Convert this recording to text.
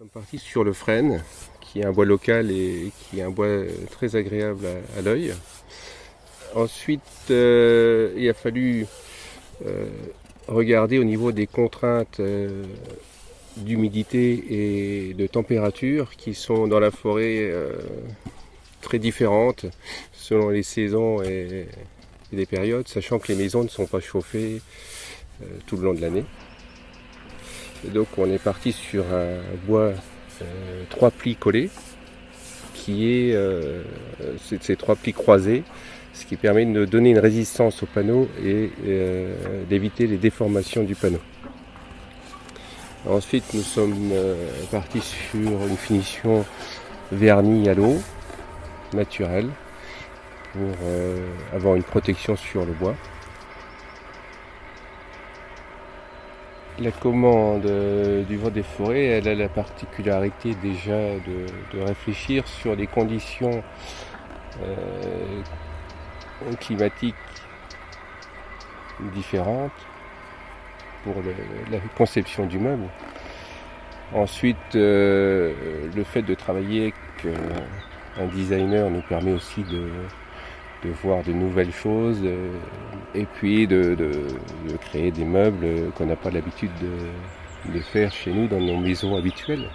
Nous sommes partis sur le frêne, qui est un bois local et qui est un bois très agréable à, l'œil. Ensuite, euh, il a fallu euh, regarder au niveau des contraintes euh, d'humidité et de température qui sont dans la forêt très différentes selon les saisons et, les périodes, sachant que les maisons ne sont pas chauffées tout le long de l'année donc on est parti sur un bois euh, trois plis collés, qui est euh, ces trois plis croisés, ce qui permet de donner une résistance au panneau et euh, d'éviter les déformations du panneau. Ensuite nous sommes partis sur une finition vernis à l'eau, naturelle, pour avoir une protection sur le bois. La commande euh, du vent des forêts, elle a la particularité déjà de, réfléchir sur des conditions euh, climatiques différentes pour la conception du meuble. Ensuite, euh, le fait de travailler avec un designer nous permet aussi de, voir de nouvelles choses et puis de, créer des meubles qu'on n'a pas l'habitude de, faire chez nous dans nos maisons habituelles.